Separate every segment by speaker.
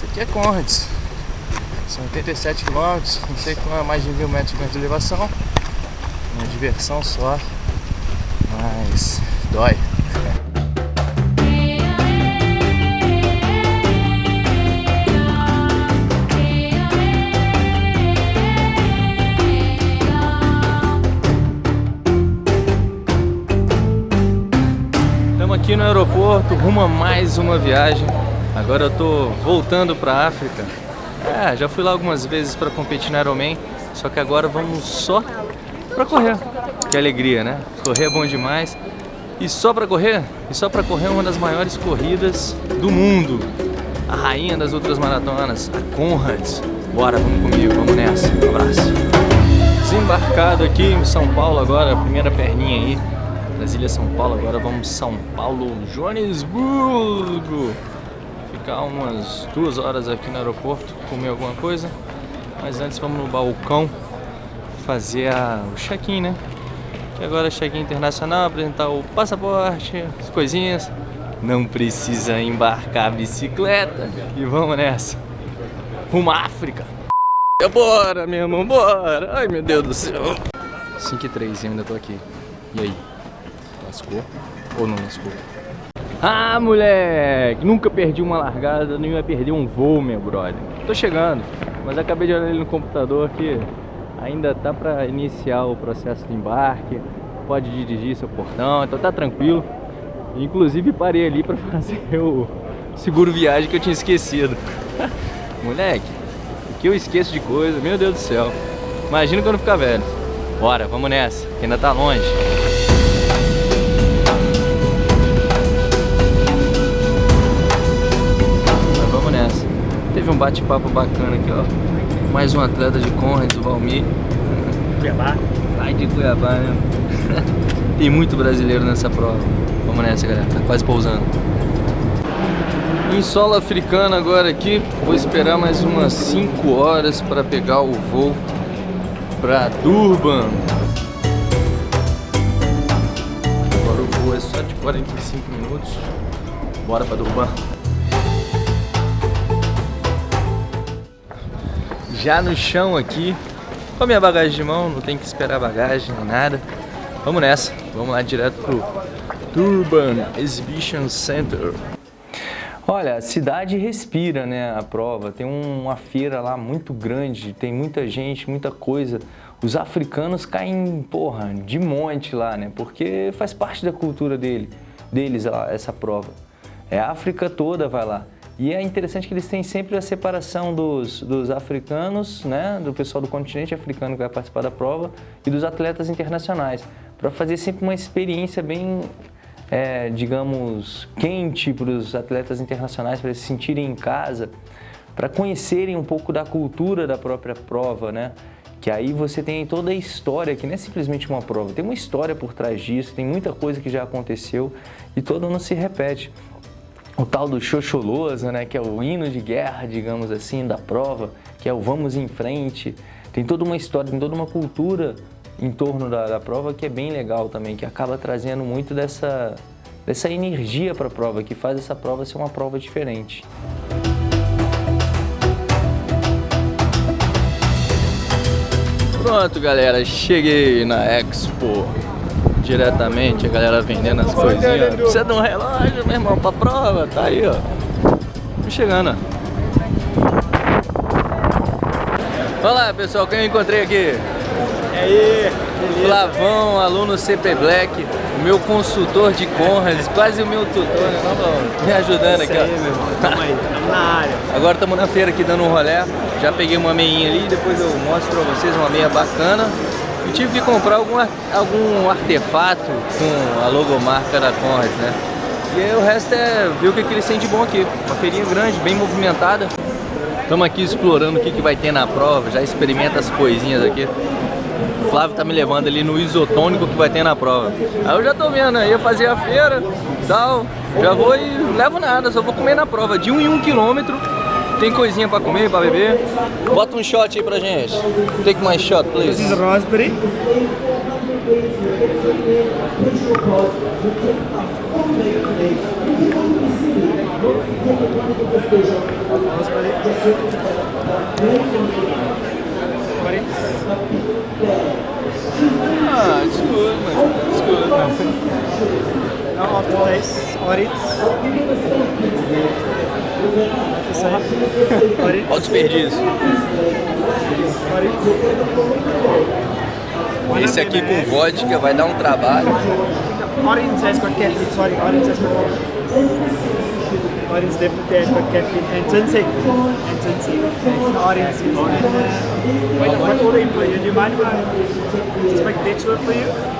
Speaker 1: Isso aqui é Conrads. São 87 km, não sei como é mais de mil metros de elevação. Uma diversão só, mas dói. Estamos aqui no aeroporto, rumo a mais uma viagem. Agora eu tô voltando para África. É, já fui lá algumas vezes para competir no Ironman, só que agora vamos só para correr. Que alegria, né? Correr é bom demais. E só para correr? E só para correr uma das maiores corridas do mundo. A rainha das outras maratonas, a Conrads. Bora, vamos comigo, vamos nessa. Um abraço. Desembarcado aqui em São Paulo agora, primeira perninha aí Ilhas São Paulo. Agora vamos São Paulo, Joanesburgo. Ficar umas duas horas aqui no aeroporto, comer alguma coisa. Mas antes vamos no balcão fazer a, o check-in, né? E agora check-in internacional, apresentar o passaporte, as coisinhas. Não precisa embarcar a bicicleta. E vamos nessa. Rumo à África. Bora, meu irmão, bora. Ai, meu Deus do céu. 5 e 3, eu ainda tô aqui. E aí? Lascou? Ou não lascou? Ah, moleque! Nunca perdi uma largada, nem ia perder um voo, meu brother. Tô chegando, mas acabei de olhar ele no computador que ainda tá para iniciar o processo de embarque. Pode dirigir seu portão, então tá tranquilo. Inclusive parei ali para fazer o seguro viagem que eu tinha esquecido. moleque, que eu esqueço de coisa, meu Deus do céu. Imagina quando ficar velho. Bora, vamos nessa, que ainda tá longe. Um bate-papo bacana aqui, ó. Mais um atleta de Conrads, o Valmir.
Speaker 2: Cuiabá.
Speaker 1: Vai de Cuiabá, né? Tem muito brasileiro nessa prova. Vamos nessa, galera. Tá quase pousando. Em solo africano agora aqui. Vou esperar mais umas 5 horas para pegar o voo para Durban. Agora o voo é só de 45 minutos. Bora para Durban. Já no chão aqui com a minha bagagem de mão, não tem que esperar bagagem nem nada. Vamos nessa, vamos lá direto pro Durban Exhibition Center. Olha, a cidade respira, né, a prova. Tem uma feira lá muito grande, tem muita gente, muita coisa. Os africanos caem, porra, de monte lá, né, porque faz parte da cultura dele, deles essa prova. É a África toda vai lá. E é interessante que eles têm sempre a separação dos, dos africanos, né, do pessoal do continente africano que vai participar da prova e dos atletas internacionais, para fazer sempre uma experiência bem, é, digamos, quente para os atletas internacionais, para se sentirem em casa, para conhecerem um pouco da cultura da própria prova, né? Que aí você tem toda a história, que não é simplesmente uma prova, tem uma história por trás disso, tem muita coisa que já aconteceu e todo ano se repete o tal do Xoxolosa, né, que é o hino de guerra, digamos assim, da prova, que é o vamos em frente. Tem toda uma história, tem toda uma cultura em torno da, da prova que é bem legal também, que acaba trazendo muito dessa, dessa energia para a prova, que faz essa prova ser uma prova diferente. Pronto, galera, cheguei na Expo diretamente, a galera vendendo as coisinhas. Precisa de um relógio, meu irmão, pra prova, tá aí, ó. Tô chegando, ó. Olá, pessoal, quem eu encontrei aqui?
Speaker 2: E aí,
Speaker 1: beleza? Flavão, aluno CP Black, o meu consultor de Conrads, quase o meu tutor, né, não, Me ajudando aqui, ó.
Speaker 2: aí, meu irmão, tamo aí, tamo na área.
Speaker 1: Agora estamos na feira aqui dando um rolé. Já peguei uma meinha ali, depois eu mostro pra vocês uma meia bacana. E tive que comprar algum, algum artefato com a logomarca da Conrad, né? E aí o resto é ver o que, que eles têm de bom aqui. Uma feirinha grande, bem movimentada. Estamos aqui explorando o que, que vai ter na prova, já experimenta as coisinhas aqui. O Flávio tá me levando ali no isotônico que vai ter na prova. Aí eu já tô vendo, aí ia fazer a feira tal. Já vou e levo nada, só vou comer na prova. De um em um quilômetro tem coisinha pra comer, pra beber. Bota um shot aí pra gente. Take my shot, please.
Speaker 2: This is raspberry. Vamos para ali. 40.
Speaker 1: Ah, it's good, man. It's good.
Speaker 2: Now after this, orange. Isso aí. Orange.
Speaker 1: Olha o desperdício. Esse aqui com vodka vai dar um trabalho.
Speaker 2: Orange has sorry, orange has Orange definitely has got caffeine and ginseng. And ginseng. And orange is uh? Do you mind if I just make that for you?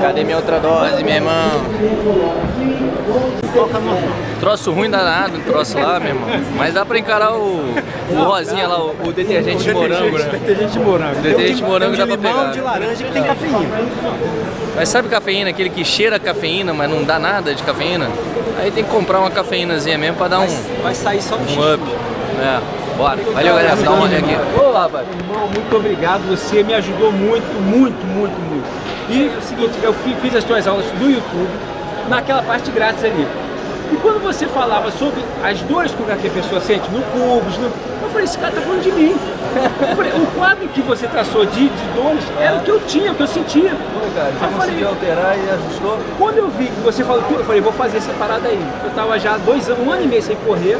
Speaker 1: Cadê minha outra dose, meu irmão? Troço ruim danado, troço lá, meu irmão. Mas dá pra encarar o, o rosinha lá, o, o detergente de morango, né?
Speaker 2: Detergente de morango.
Speaker 1: Detergente de morango dá
Speaker 2: um
Speaker 1: pra pegar.
Speaker 2: de laranja que tem cafeína.
Speaker 1: Mas sabe cafeína, aquele que cheira cafeína, mas não dá nada de cafeína? Aí tem que comprar uma cafeínazinha mesmo pra dar um,
Speaker 2: Vai sair só no
Speaker 1: um up. É, bora. Valeu, galera. Dá uma olhada aqui.
Speaker 2: Olá, rapaz. Irmão, muito obrigado. Você me ajudou muito, muito, muito, muito. E o seguinte, eu fi- fiz as tuas aulas do YouTube, naquela parte grátis ali. E quando você falava sobre as dores que a pessoa sente no cubos, no... eu falei, esse cara tá falando de mim. Eu falei, o quadro que você traçou de, de dores era o que eu tinha, o que eu sentia.
Speaker 1: cara,
Speaker 2: já conseguiu
Speaker 1: alterar e ajustou?
Speaker 2: Quando eu vi que você falou tudo, eu falei, vou fazer essa parada aí. Eu tava já dois anos, um ano e meio sem correr.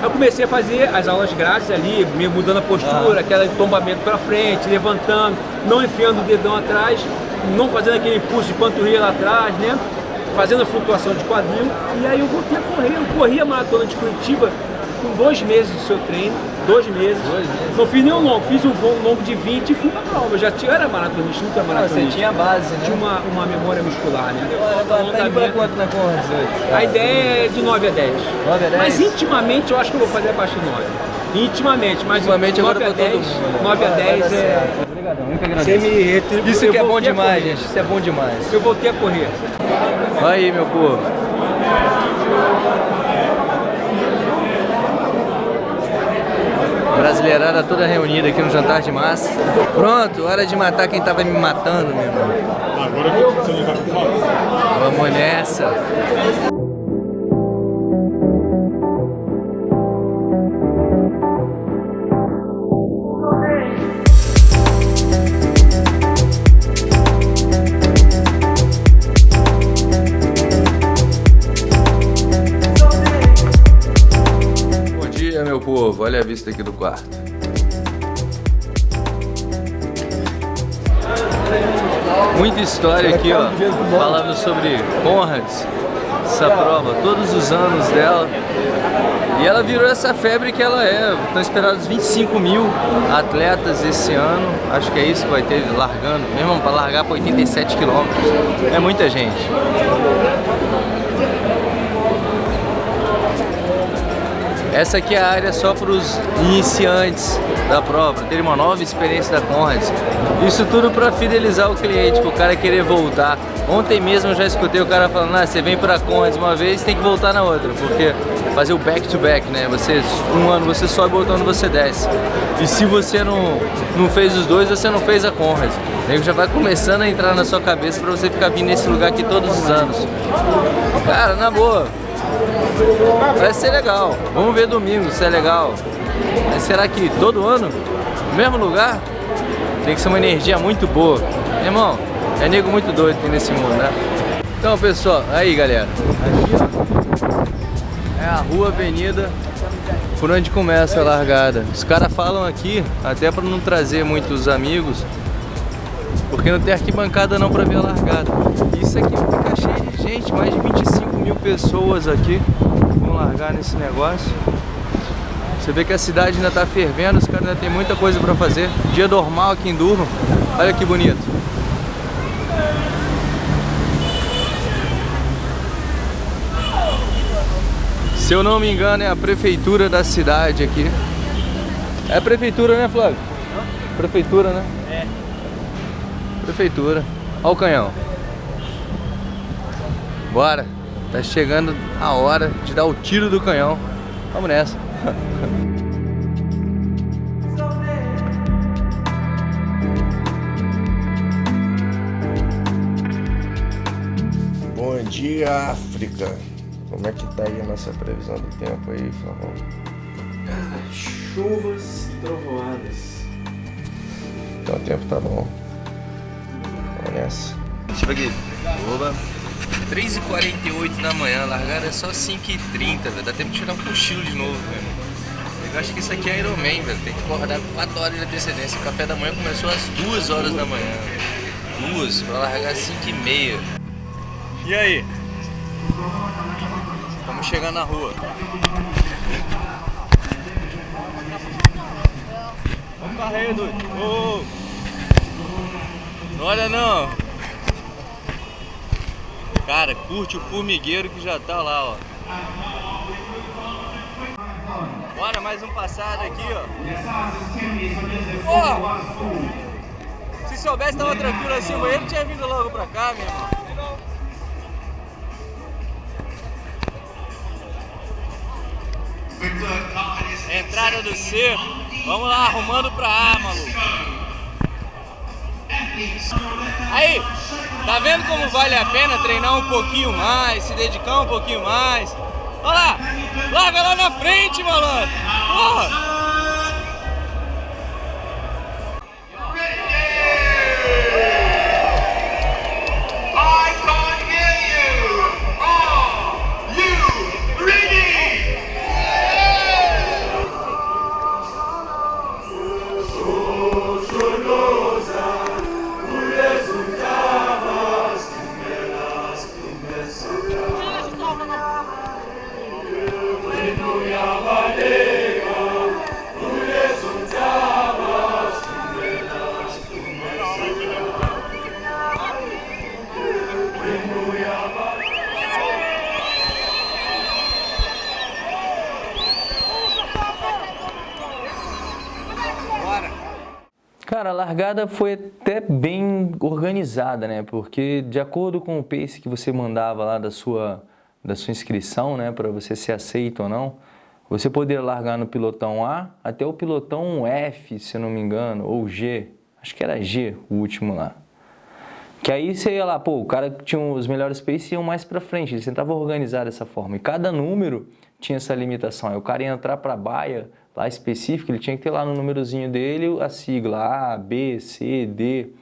Speaker 2: Eu comecei a fazer as aulas grátis ali, meio mudando a postura, aquele tombamento pra frente, levantando, não enfiando o dedão atrás, não fazendo aquele impulso de panturrilha lá atrás, né? Fazendo a flutuação de quadril. E aí eu voltei a correr. Eu corri a maratona de Curitiba com dois meses do seu treino, dois meses.
Speaker 1: Dois meses.
Speaker 2: Não fiz nenhum longo, fiz um voo longo de 20 e fui pra prova. Eu já tinha, eu era maratonista, nunca
Speaker 1: Ah, você
Speaker 2: maratonista
Speaker 1: tinha base,
Speaker 2: tinha
Speaker 1: né?
Speaker 2: uma, uma memória muscular, né?
Speaker 1: Tá indo pra
Speaker 2: Alongamento.
Speaker 1: quanto na Conrads hoje?
Speaker 2: A ideia é de 9 a 10.
Speaker 1: 9 a 10?
Speaker 2: Mas intimamente eu acho que eu vou fazer abaixo de 9. Intimamente, mas
Speaker 1: Intimamente
Speaker 2: 9
Speaker 1: agora
Speaker 2: a
Speaker 1: pra todo
Speaker 2: 10,
Speaker 1: mundo. né?
Speaker 2: 9 a
Speaker 1: Vai- vai
Speaker 2: 10
Speaker 1: dar
Speaker 2: é...
Speaker 1: Obrigadão, eu que
Speaker 2: Você
Speaker 1: agradeço.
Speaker 2: me retribui.
Speaker 1: Isso
Speaker 2: eu
Speaker 1: que é bom demais, gente. Isso é bom demais.
Speaker 2: Eu voltei a correr.
Speaker 1: Aí, meu povo. Brasileirada toda reunida aqui no jantar de massa. Pronto, hora de matar quem tava me matando, meu irmão.
Speaker 3: Agora que você vai com foto.
Speaker 1: Vamos nessa. Meu povo. Olha a vista aqui do quarto. Muita história aqui, ó, falando sobre Conrads, essa prova, todos os anos dela. E ela virou essa febre que ela é. Estão esperados 25 mil atletas esse ano. Acho que é isso que vai ter largando. Mesmo para largar para 87 quilômetros. É muita gente. Essa aqui é a área só para os iniciantes da prova, terem uma nova experiência da Conrads. Isso tudo para fidelizar o cliente, para o cara querer voltar. Ontem mesmo eu já escutei o cara falando, ah, você vem para a Conrads uma vez, tem que voltar na outra, porque fazer o back to back, né? Você um ano você sobe, outro ano você desce. E se você não, não fez os dois, você não fez a Conrads. O nego já vai começando a entrar na sua cabeça para você ficar vindo nesse lugar aqui todos os anos. Cara, na boa, Vai ser legal. Vamos ver domingo se é legal. Mas será que todo ano? No mesmo lugar? Tem que ser uma energia muito boa. Irmão, é nego muito doido aqui nesse mundo, né? Então, pessoal, aí galera. Aqui, ó. É a rua Avenida por onde começa a largada. Os caras falam aqui, até para não trazer muitos amigos, porque não tem arquibancada não para ver a largada. Isso aqui fica cheio de gente, mais de 25 mil pessoas aqui vão largar nesse negócio. Você vê que a cidade ainda tá fervendo, os caras ainda tem muita coisa para fazer. Dia normal aqui em Durham. Olha que bonito. Se eu não me engano, é a prefeitura da cidade aqui. É a prefeitura, né, Flávio? Prefeitura, né? Prefeitura. Olha o canhão. Bora. Tá chegando a hora de dar o tiro do canhão. Vamos nessa.
Speaker 4: Bom dia, África. Como é que tá aí a nossa previsão do tempo aí, Flavão?
Speaker 1: Cara, chuvas e trovoadas.
Speaker 4: Então o tempo tá bom. Vamos nessa.
Speaker 1: Ver aqui. Oba. 3h48 da manhã, largada é só 5h30, velho. Dá tempo de tirar um cochilo de novo, velho. Eu acho que isso aqui é Iron Man, velho. Tem que acordar com 4 horas de antecedência. O café da manhã começou às 2 horas da manhã. 2, pra largar às 5h30. E aí? Vamos chegar na rua. Carro aí, doido. Oh. Não olha não. Cara, curte o formigueiro que já tá lá, ó. Bora, mais um passado aqui, ó. Se soubesse tava tranquilo assim, ele tinha vindo logo pra cá, meu irmão. Entrada do cerco. Vamos lá, arrumando pra ar, maluco. Aí, tá vendo como vale a pena treinar um pouquinho mais, se dedicar um pouquinho mais? Olha lá, larga lá na frente, malandro. Porra. Cara, a largada foi até bem organizada, né? Porque de acordo com o pace que você mandava lá da sua, da sua inscrição, né? Para você ser aceito ou não, você poderia largar no pilotão A até o pilotão F, se não me engano, ou G. Acho que era G o último lá. Que aí você ia lá, pô, o cara que tinha os melhores paces iam mais pra frente, eles tentavam organizar dessa forma. E cada número tinha essa limitação. Aí o cara ia entrar pra baia lá específico, ele tinha que ter lá no númerozinho dele a sigla A, B, C, D,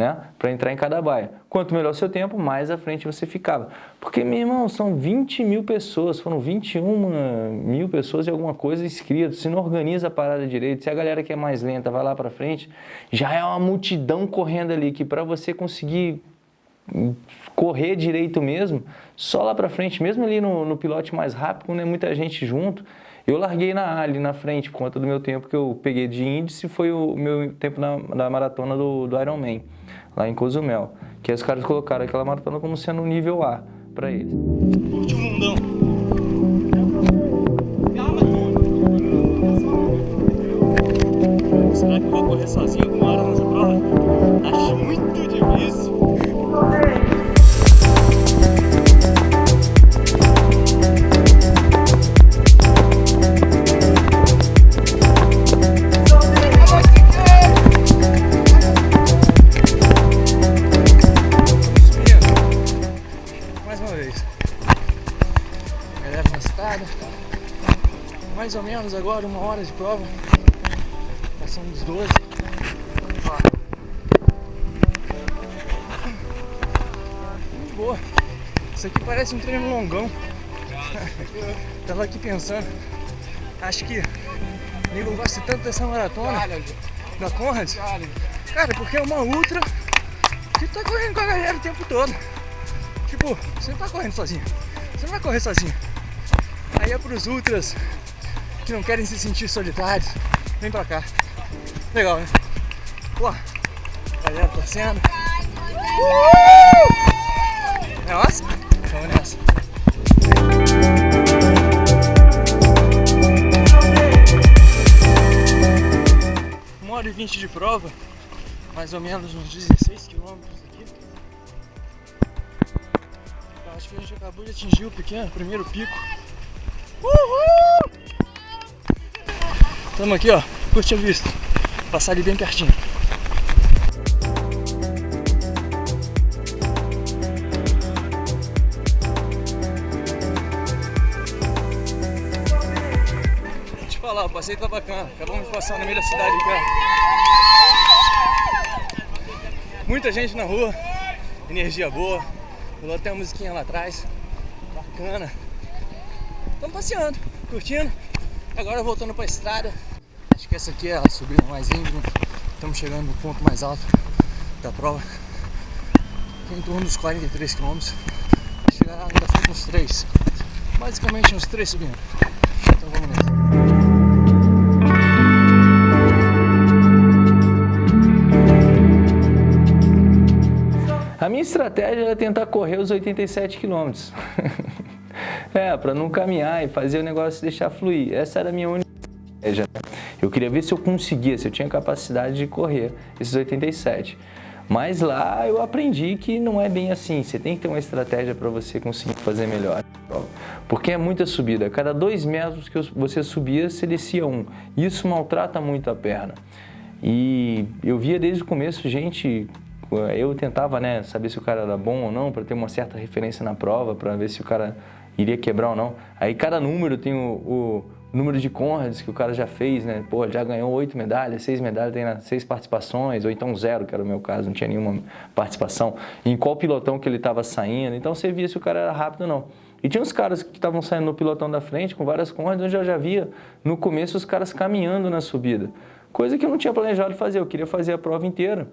Speaker 1: né? Para entrar em cada baia. Quanto melhor o seu tempo, mais à frente você ficava. Porque, meu irmão, são 20 mil pessoas, foram 21 mil pessoas e alguma coisa inscritas. Se não organiza a parada direito, se a galera que é mais lenta vai lá para frente, já é uma multidão correndo ali que para você conseguir correr direito mesmo, só lá para frente, mesmo ali no, no pilote mais rápido, quando é muita gente junto, eu larguei na ali na frente, por conta do meu tempo que eu peguei de índice, foi o meu tempo na, da maratona do, do Ironman, lá em Cozumel. Que os caras colocaram aquela maratona como sendo nível A para eles. Curte o mundão. Será que eu vou correr sozinho mais ou menos agora, uma hora de prova. Passamos dos 12. Muito boa. Isso aqui parece um treino longão. Tava aqui pensando. Acho que o nego gosta tanto dessa maratona da Conrad. Cara, porque é uma ultra que tá correndo com a galera o tempo todo. Tipo, você não tá correndo sozinho. Você não vai correr sozinho. Aí é pros ultras que não querem se sentir solitários, vem pra cá. Legal, né? Pô, galera torcendo. Uh! Nossa, vamos nessa. Uma hora e vinte de prova, mais ou menos uns 16 quilômetros aqui. Acho que a gente acabou de atingir o pequeno, primeiro pico. Uhul! Estamos aqui, ó. Curte a vista. Passar ali bem pertinho. Deixa eu falar, o passeio tá bacana. Acabamos de passar no meio da cidade aqui, ó. Muita gente na rua. Energia boa. Rolou até a musiquinha lá atrás. Bacana. Passeando, curtindo. Agora voltando para a estrada. Acho que essa aqui é a subida mais íngreme. Estamos chegando no ponto mais alto da prova. É em torno dos 43 km. Chegar ainda falta uns 3. Basicamente uns 3 subindo. Então vamos nessa. A minha estratégia era tentar correr os 87 quilômetros. é, para não caminhar e fazer o negócio deixar fluir. Essa era a minha única estratégia. Eu queria ver se eu conseguia, se eu tinha capacidade de correr esses 87. Mas lá eu aprendi que não é bem assim, você tem que ter uma estratégia para você conseguir fazer melhor. Porque é muita subida, cada dois metros que você subia, você descia um. Isso maltrata muito a perna. E eu via desde o começo gente eu tentava né, saber se o cara era bom ou não, para ter uma certa referência na prova, para ver se o cara iria quebrar ou não. Aí cada número tem o, o número de Conrads que o cara já fez, né? Pô, já ganhou oito medalhas, seis medalhas, tem seis participações, ou então zero, que era o meu caso, não tinha nenhuma participação. Em qual pilotão que ele estava saindo, então você via se o cara era rápido ou não. E tinha uns caras que estavam saindo no pilotão da frente com várias Conrads, onde eu já via no começo os caras caminhando na subida. Coisa que eu não tinha planejado fazer, eu queria fazer a prova inteira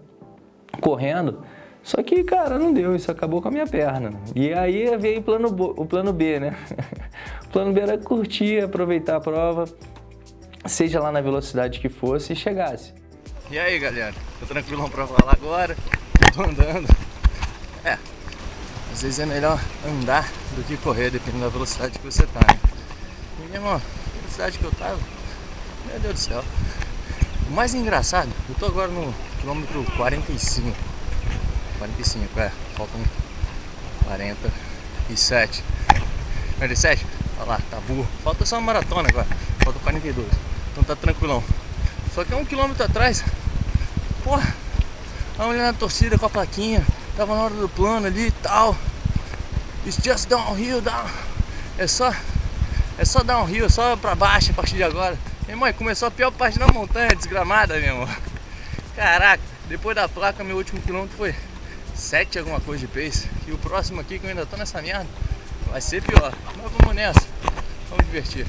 Speaker 1: correndo. Só que, cara, não deu, isso acabou com a minha perna. E aí veio plano, o plano B, né? o plano B era curtir, aproveitar a prova, seja lá na velocidade que fosse e chegasse. E aí, galera? Tô tranquilão pra falar agora, tô andando. É, às vezes é melhor andar do que correr, dependendo da velocidade que você tá, né? E mesmo a velocidade que eu tava, meu Deus do céu. O mais engraçado, eu tô agora no quilômetro 45. 45, é, faltam 47. 47? Olha lá, tá burro. Falta só uma maratona agora, falta 42. Então tá tranquilão. Só que um quilômetro atrás, porra, a mulher na torcida com a plaquinha, tava na hora do plano ali e tal. It's just downhill, down. É só, é só downhill, é só pra baixo a partir de agora. Minha mãe, começou a pior parte na montanha, desgramada, meu irmão. Caraca, depois da placa, meu último quilômetro foi 7 alguma coisa de pace. E o próximo aqui, que eu ainda tô nessa merda, vai ser pior. Mas vamos nessa, vamos divertir.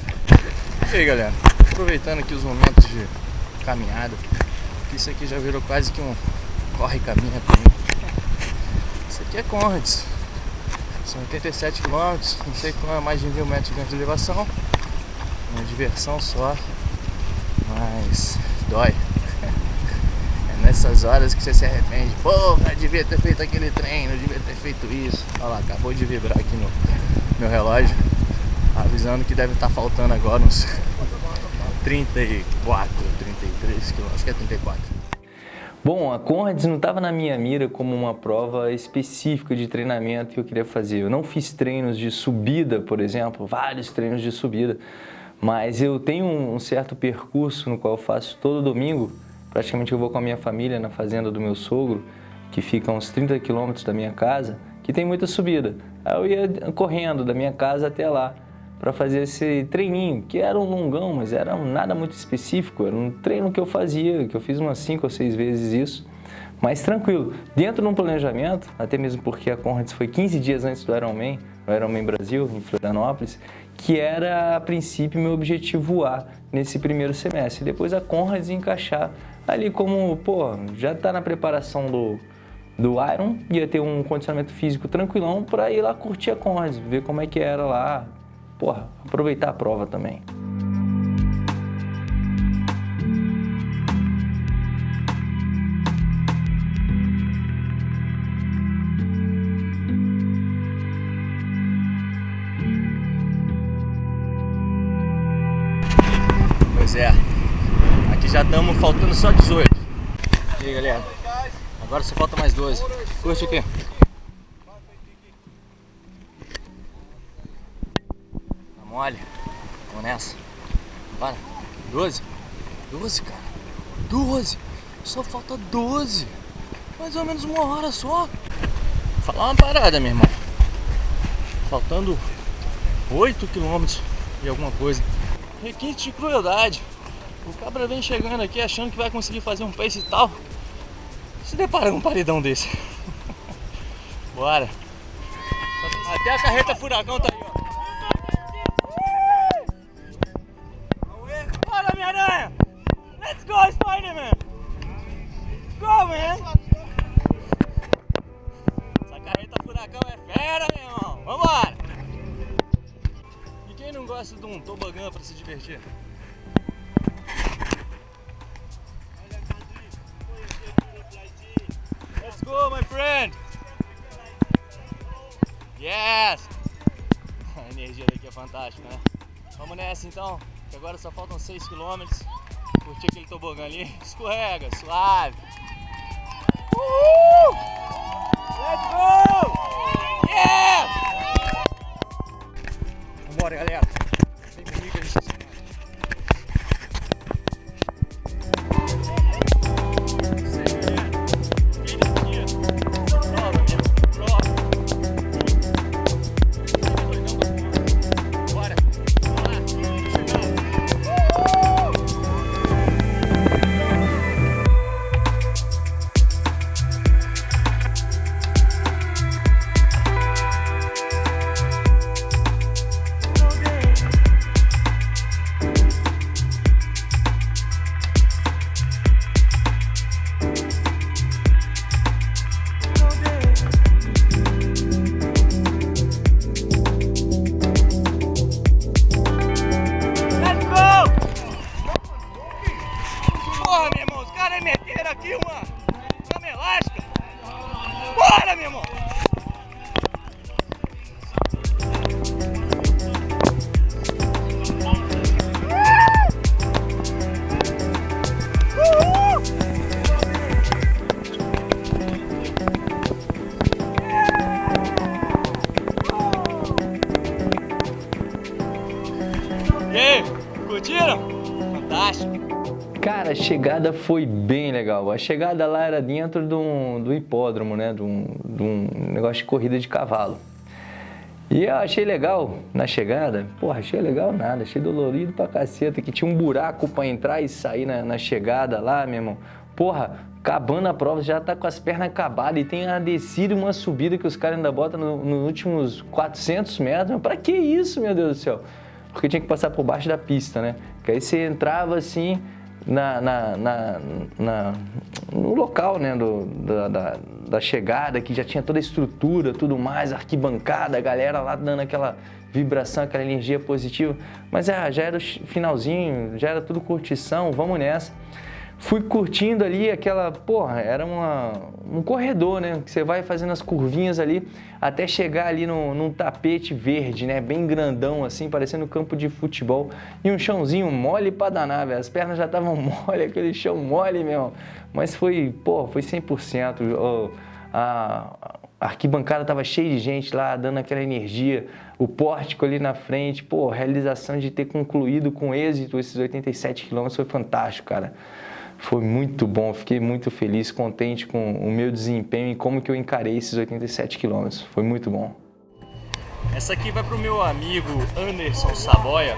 Speaker 1: E aí, galera, aproveitando aqui os momentos de caminhada, que isso aqui já virou quase que um corre-caminha pra mim. Isso aqui é Conrads. São 87 km, não sei como é mais de mil metros de elevação. Uma diversão só, mas dói. Nessas horas que você se arrepende. Porra, devia ter feito aquele treino, devia ter feito isso. Olha lá, acabou de vibrar aqui no meu relógio, avisando que deve estar faltando agora uns 34, 33 quilômetros, acho que é 34. Bom, a Conrads não estava na minha mira como uma prova específica de treinamento que eu queria fazer. Eu não fiz treinos de subida, por exemplo, vários treinos de subida, mas eu tenho um certo percurso no qual eu faço todo domingo. Praticamente eu vou com a minha família na fazenda do meu sogro, que fica a uns 30 quilômetros da minha casa, que tem muita subida. Aí eu ia correndo da minha casa até lá para fazer esse treininho, que era um longão, mas era nada muito específico, era um treino que eu fazia, que eu fiz umas 5 ou 6 vezes isso, mas tranquilo. Dentro de um planejamento, até mesmo porque a Conrads foi 15 dias antes do Ironman, o Ironman Brasil, em Florianópolis, que era, a princípio, meu objetivo voar nesse primeiro semestre. Depois a Conrads encaixar ali como, pô, já está na preparação do, do Iron, ia ter um condicionamento físico tranquilão para ir lá curtir a Conrads, ver como é que era lá, porra, aproveitar a prova também. Estamos faltando só 18. E aí, galera. Agora só falta mais 12. Curte aqui. Tá mole. Vamos nessa. Para. 12. 12, cara. 12. Só falta 12. Mais ou menos uma hora só. Vou falar uma parada, meu irmão. Faltando 8 quilômetros e alguma coisa. Requinte de crueldade. O cabra vem chegando aqui achando que vai conseguir fazer um pace e tal. Se depara num paredão desse. Bora. Até a carreta furacão tá aí, ó. Bora, Homem-Aranha! Let's go, Spider-Man! Go, man! Essa carreta furacão é fera, meu irmão! Vambora! E quem não gosta de um tobogã pra se divertir? Yes! A energia daqui é fantástica, né? Vamos nessa então, que agora só faltam 6 km. Curtir aquele tobogã ali. Escorrega, suave. Chegada foi bem legal. A chegada lá era dentro de um, do hipódromo, né? De um, de um negócio de corrida de cavalo. E eu achei legal na chegada, porra, achei legal nada, achei dolorido pra caceta, que tinha um buraco pra entrar e sair na, na chegada lá, meu irmão. Porra, acabando a prova, já tá com as pernas acabadas e tem a descida e uma subida que os caras ainda botam no- nos últimos 400 metros. Mas pra que isso, meu Deus do céu? Porque tinha que passar por baixo da pista, né? Que aí você entrava assim, na, na, na- na- no local né, do, da, da, da chegada, que já tinha toda a estrutura, tudo mais, arquibancada, a galera lá dando aquela vibração, aquela energia positiva. Mas ah, já era o finalzinho, já era tudo curtição, vamos nessa. Fui curtindo ali aquela, porra, era uma, um corredor, né? Que você vai fazendo as curvinhas ali até chegar ali no, num tapete verde, né? Bem grandão assim, parecendo um campo de futebol. E um chãozinho mole pra danar, velho. As pernas já estavam mole, aquele chão mole mesmo. Mas foi, pô, foi 100%. Ô, a, arquibancada tava cheia de gente lá, dando aquela energia. O pórtico ali na frente, pô, a realização de ter concluído com êxito esses 87 quilômetros foi fantástico, cara. Foi muito bom, fiquei muito feliz, contente com o meu desempenho e como que eu encarei esses 87 quilômetros. Foi muito bom. Essa aqui vai pro meu amigo Anderson Saboia,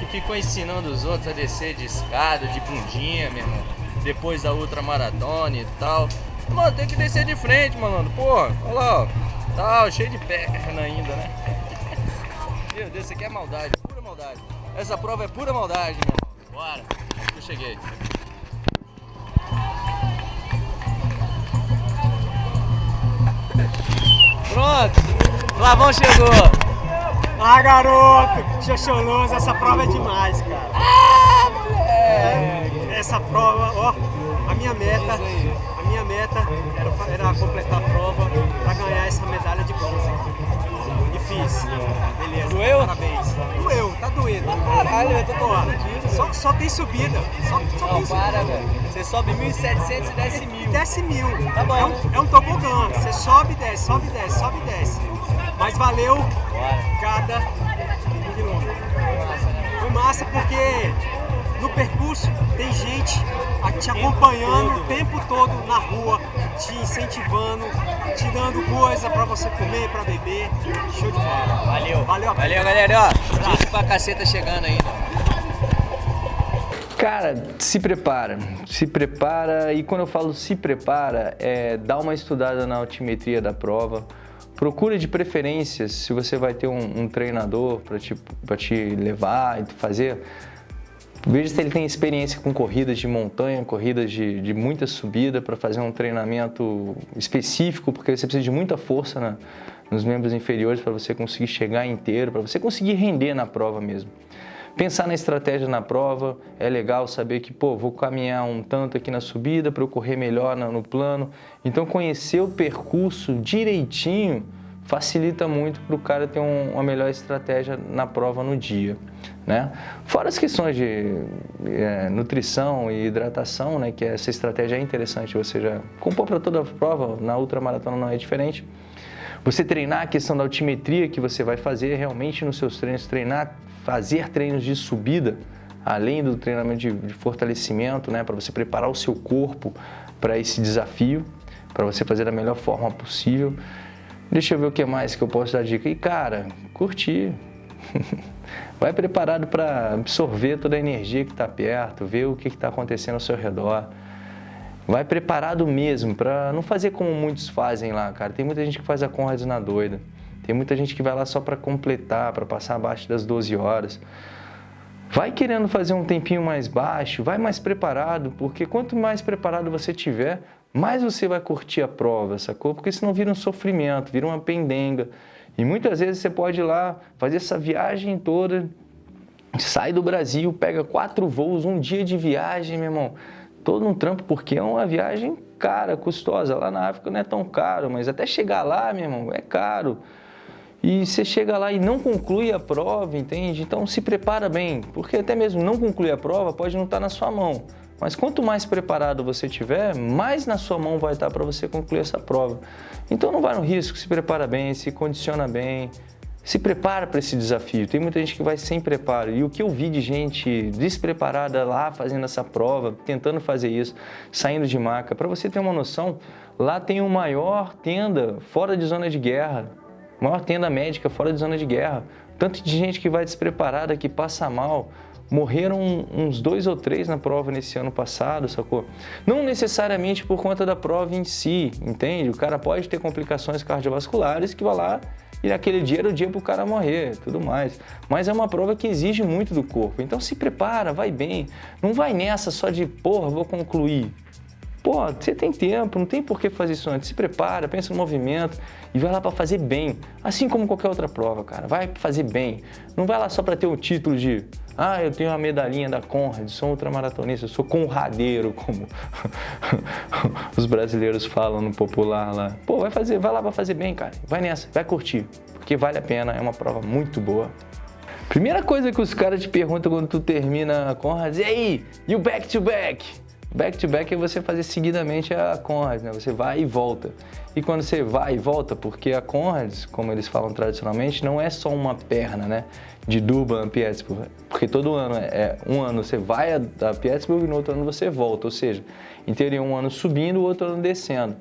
Speaker 1: que ficou ensinando os outros a descer de escada, de bundinha, meu irmão. Depois da ultramaratona e tal. Mano, tem que descer de frente, mano. Porra, olha lá, ó. Tal, cheio de perna ainda, né? Meu Deus, isso aqui é maldade, pura maldade. Essa prova é pura maldade, meu irmão. Bora, eu cheguei. Pronto, Flavão chegou.
Speaker 5: Ah, garoto! Xoxoloso, essa prova é demais, cara.
Speaker 1: Ah, moleque!
Speaker 5: Essa prova, ó, a minha meta, a minha meta era, era completar a prova pra ganhar essa medalha de bronze. E fiz. Beleza.
Speaker 1: Doeu?
Speaker 5: Parabéns. Doeu, tá doendo.
Speaker 1: Caralho, eu tô confundido.
Speaker 5: só, só tem subida. Só, só
Speaker 1: Não,
Speaker 5: tem subida.
Speaker 1: para, velho. Você sobe 1.700 e desce 1.000.
Speaker 5: Desce mil.
Speaker 1: Tá bom.
Speaker 5: É um, é um tobogã. Você sobe e desce, sobe e desce, sobe e desce. Mas valeu
Speaker 1: Bora.
Speaker 5: cada quilômetro. Foi massa porque no percurso tem gente te acompanhando o tempo todo na rua, te incentivando, te dando coisa pra você comer, pra beber. Show de bola.
Speaker 1: Valeu.
Speaker 5: Valeu.
Speaker 1: Valeu, galera. Ó, gente pra caceta chegando ainda. Cara, se prepara, se prepara e quando eu falo se prepara, é dá uma estudada na altimetria da prova, procura de preferência se você vai ter um, um treinador para te, te levar e fazer, veja se ele tem experiência com corridas de montanha, corridas de, de muita subida para fazer um treinamento específico, porque você precisa de muita força na, nos membros inferiores para você conseguir chegar inteiro, para você conseguir render na prova mesmo. Pensar na estratégia na prova, é legal saber que, pô, vou caminhar um tanto aqui na subida para eu correr melhor no plano. Então conhecer o percurso direitinho facilita muito para o cara ter um, uma melhor estratégia na prova no dia. Né? Fora as questões de é, nutrição e hidratação, né, que essa estratégia é interessante, você já compor para toda a prova, na ultramaratona não é diferente. Você treinar a questão da altimetria que você vai fazer realmente nos seus treinos, treinar, fazer treinos de subida, além do treinamento de, de fortalecimento, né, para você preparar o seu corpo para esse desafio, para você fazer da melhor forma possível. Deixa eu ver o que mais que eu posso dar dica. E cara, curtir. Vai preparado para absorver toda a energia que está perto, ver o que está acontecendo ao seu redor. Vai preparado mesmo para não fazer como muitos fazem lá, cara. Tem muita gente que faz a Conrads na doida. Tem muita gente que vai lá só para completar, para passar abaixo das 12 horas. Vai querendo fazer um tempinho mais baixo, vai mais preparado, porque quanto mais preparado você tiver, mais você vai curtir a prova, sacou? Porque senão vira um sofrimento, vira uma pendenga. E muitas vezes você pode ir lá fazer essa viagem toda, sai do Brasil, pega quatro voos, um dia de viagem, meu irmão todo um trampo, porque é uma viagem cara, custosa. Lá na África não é tão caro, mas até chegar lá, meu irmão, é caro. E você chega lá e não conclui a prova, entende? Então se prepara bem, porque até mesmo não concluir a prova pode não estar na sua mão. Mas quanto mais preparado você tiver, mais na sua mão vai estar para você concluir essa prova. Então não vai no risco, se prepara bem, se condiciona bem, se prepara para esse desafio. Tem muita gente que vai sem preparo. E o que eu vi de gente despreparada lá fazendo essa prova, tentando fazer isso, saindo de maca. Para você ter uma noção, lá tem o maior tenda fora de zona de guerra. Maior tenda médica fora de zona de guerra. Tanto de gente que vai despreparada, que passa mal. Morreram uns dois ou três na prova nesse ano passado, sacou? Não necessariamente por conta da prova em si, entende? O cara pode ter complicações cardiovasculares que vai lá e naquele dia era o dia para o cara morrer, tudo mais. Mas é uma prova que exige muito do corpo, então se prepara, vai bem. Não vai nessa só de, porra, vou concluir. Pô, você tem tempo, não tem por que fazer isso antes. Se prepara, pensa no movimento e vai lá para fazer bem. Assim como qualquer outra prova, cara. Vai fazer bem. Não vai lá só para ter o título de ah, eu tenho a medalhinha da Conrad, sou ultramaratonista, sou conradeiro, como os brasileiros falam no popular lá. Pô, vai fazer, vai lá para fazer bem, cara. Vai nessa, vai curtir, porque vale a pena, é uma prova muito boa. Primeira coisa que os caras te perguntam quando tu termina a Conrad, e aí, o back to back? Back-to-back -back é você fazer seguidamente a Conrads, né? Você vai e volta. E quando você vai e volta, porque a Conrads, como eles falam tradicionalmente, não é só uma perna, né? De Durban a Pittsburgh. Porque todo ano, é, é um ano você vai a, Pittsburgh e no outro ano você volta. Ou seja, em teoria um ano subindo, o outro ano descendo.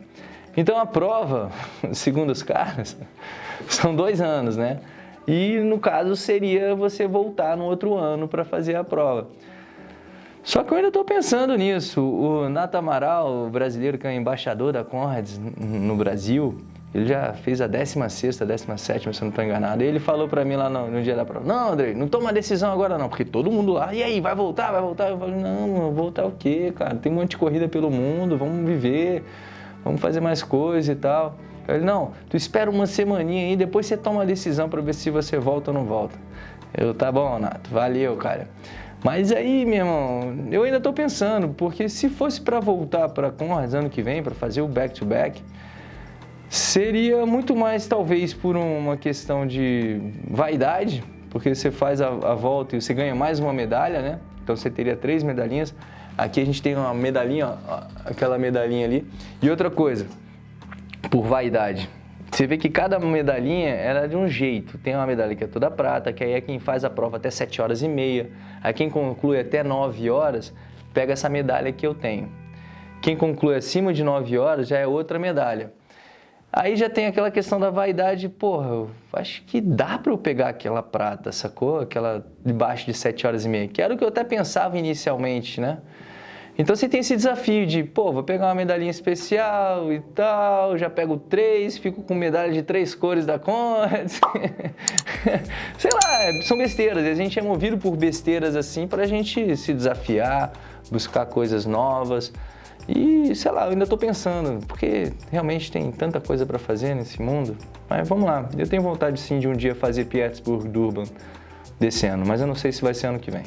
Speaker 1: Então a prova, segundo os caras, são dois anos, né? E no caso seria você voltar no outro ano para fazer a prova. Só que eu ainda estou pensando nisso. O Nato Amaral, o brasileiro que é embaixador da Conrads no Brasil, ele já fez a 16ª, 17ª, se eu não estou enganado. Ele falou para mim lá no, no, dia da prova, não, André, não toma decisão agora não, porque todo mundo lá, e aí, vai voltar, vai voltar? Eu falei, não, voltar o quê, cara? Tem um monte de corrida pelo mundo, vamos viver, vamos fazer mais coisas e tal. Ele, não, tu espera uma semaninha aí, depois você toma a decisão para ver se você volta ou não volta. Eu, tá bom, Nato, valeu, cara. Mas aí, meu irmão, eu ainda estou pensando, porque se fosse para voltar para Conrads ano que vem, para fazer o back-to-back, -back, seria muito mais talvez por uma questão de vaidade, porque você faz a, a, volta e você ganha mais uma medalha, né? Então você teria três medalhinhas. Aqui a gente tem uma medalhinha, ó, aquela medalhinha ali. E outra coisa, por vaidade. Você vê que cada medalhinha era de um jeito. Tem uma medalha que é toda prata, que aí é quem faz a prova até 7 horas e meia. Aí quem conclui até 9 horas, pega essa medalha que eu tenho. Quem conclui acima de 9 horas já é outra medalha. Aí já tem aquela questão da vaidade, porra, eu acho que dá para eu pegar aquela prata, sacou? Aquela debaixo de 7 horas e meia, que era o que eu até pensava inicialmente, né? Então você tem esse desafio de, pô, vou pegar uma medalhinha especial e tal, já pego três, fico com medalha de três cores da Conrads. Sei lá, são besteiras, a gente é movido por besteiras assim pra gente se desafiar, buscar coisas novas. E, sei lá, eu ainda estou pensando, porque realmente tem tanta coisa para fazer nesse mundo. Mas vamos lá, eu tenho vontade sim de um dia fazer Pittsburgh Durban desse ano, mas eu não sei se vai ser ano que vem.